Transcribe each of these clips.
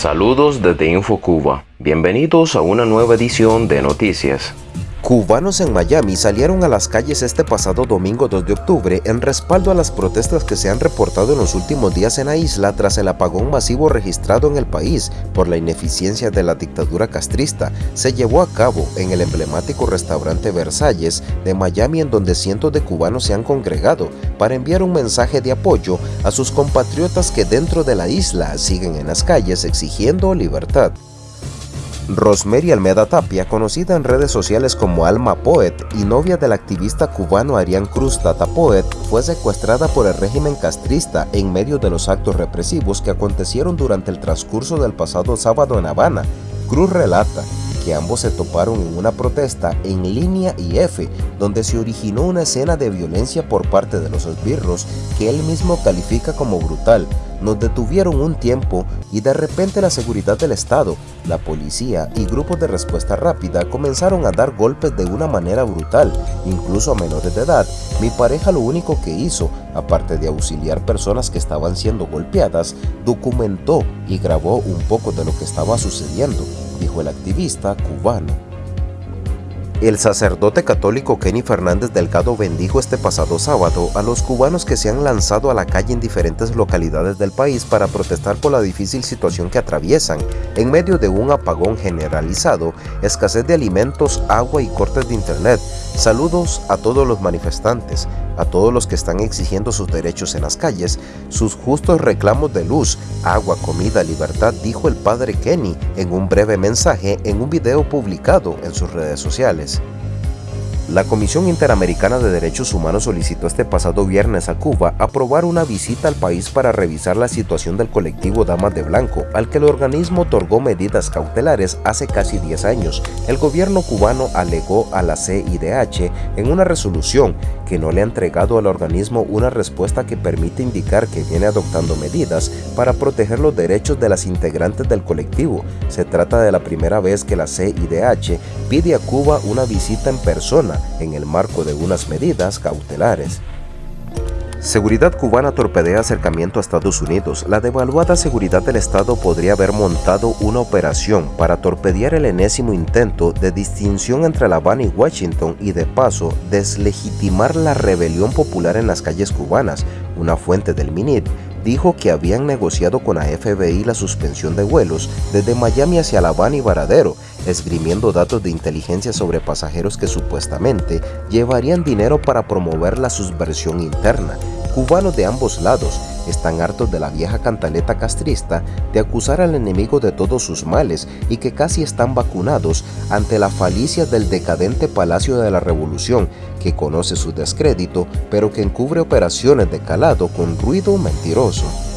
Saludos desde InfoCuba. Bienvenidos a una nueva edición de Noticias. Cubanos en Miami salieron a las calles este pasado domingo 2 de octubre en respaldo a las protestas que se han reportado en los últimos días en la isla tras el apagón masivo registrado en el país por la ineficiencia de la dictadura castrista. Se llevó a cabo en el emblemático restaurante Versalles de Miami en donde cientos de cubanos se han congregado para enviar un mensaje de apoyo a sus compatriotas que dentro de la isla siguen en las calles exigiendo libertad. Rosemary Almeda Tapia, conocida en redes sociales como Alma Poet y novia del activista cubano Arián Cruz Tata Poet, fue secuestrada por el régimen castrista en medio de los actos represivos que acontecieron durante el transcurso del pasado sábado en Habana. Cruz relata que ambos se toparon en una protesta en línea IF, donde se originó una escena de violencia por parte de los esbirros que él mismo califica como brutal, nos detuvieron un tiempo y de repente la seguridad del Estado, la policía y grupos de respuesta rápida comenzaron a dar golpes de una manera brutal, incluso a menores de edad. Mi pareja lo único que hizo, aparte de auxiliar personas que estaban siendo golpeadas, documentó y grabó un poco de lo que estaba sucediendo, dijo el activista cubano. El sacerdote católico Kenny Fernández Delgado bendijo este pasado sábado a los cubanos que se han lanzado a la calle en diferentes localidades del país para protestar por la difícil situación que atraviesan en medio de un apagón generalizado, escasez de alimentos, agua y cortes de internet. Saludos a todos los manifestantes, a todos los que están exigiendo sus derechos en las calles, sus justos reclamos de luz, agua, comida, libertad, dijo el padre Kenny en un breve mensaje en un video publicado en sus redes sociales. La Comisión Interamericana de Derechos Humanos solicitó este pasado viernes a Cuba aprobar una visita al país para revisar la situación del colectivo Damas de Blanco, al que el organismo otorgó medidas cautelares hace casi 10 años. El gobierno cubano alegó a la CIDH en una resolución que no le ha entregado al organismo una respuesta que permite indicar que viene adoptando medidas para proteger los derechos de las integrantes del colectivo. Se trata de la primera vez que la CIDH pide a Cuba una visita en persona en el marco de unas medidas cautelares. Seguridad cubana torpedea acercamiento a Estados Unidos. La devaluada seguridad del Estado podría haber montado una operación para torpedear el enésimo intento de distinción entre La Habana y Washington y de paso deslegitimar la rebelión popular en las calles cubanas. Una fuente del MINIT dijo que habían negociado con la FBI la suspensión de vuelos desde Miami hacia La Habana y Varadero, esgrimiendo datos de inteligencia sobre pasajeros que supuestamente llevarían dinero para promover la subversión interna. Cubanos de ambos lados están hartos de la vieja cantaleta castrista de acusar al enemigo de todos sus males y que casi están vacunados ante la falicia del decadente Palacio de la Revolución que conoce su descrédito pero que encubre operaciones de calado con ruido mentiroso.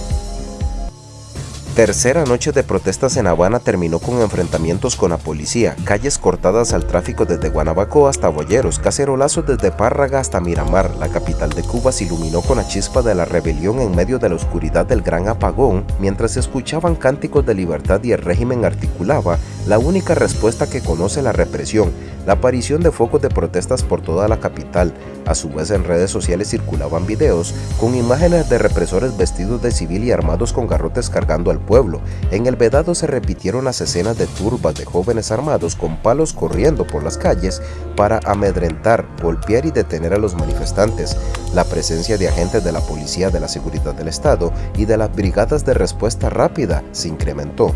Tercera noche de protestas en Habana terminó con enfrentamientos con la policía, calles cortadas al tráfico desde Guanabaco hasta Boyeros, cacerolazos desde Párraga hasta Miramar. La capital de Cuba se iluminó con la chispa de la rebelión en medio de la oscuridad del gran apagón, mientras se escuchaban cánticos de libertad y el régimen articulaba la única respuesta que conoce la represión, la aparición de focos de protestas por toda la capital. A su vez en redes sociales circulaban videos con imágenes de represores vestidos de civil y armados con garrotes cargando al pueblo. En el vedado se repitieron las escenas de turbas de jóvenes armados con palos corriendo por las calles para amedrentar, golpear y detener a los manifestantes. La presencia de agentes de la Policía de la Seguridad del Estado y de las Brigadas de Respuesta Rápida se incrementó.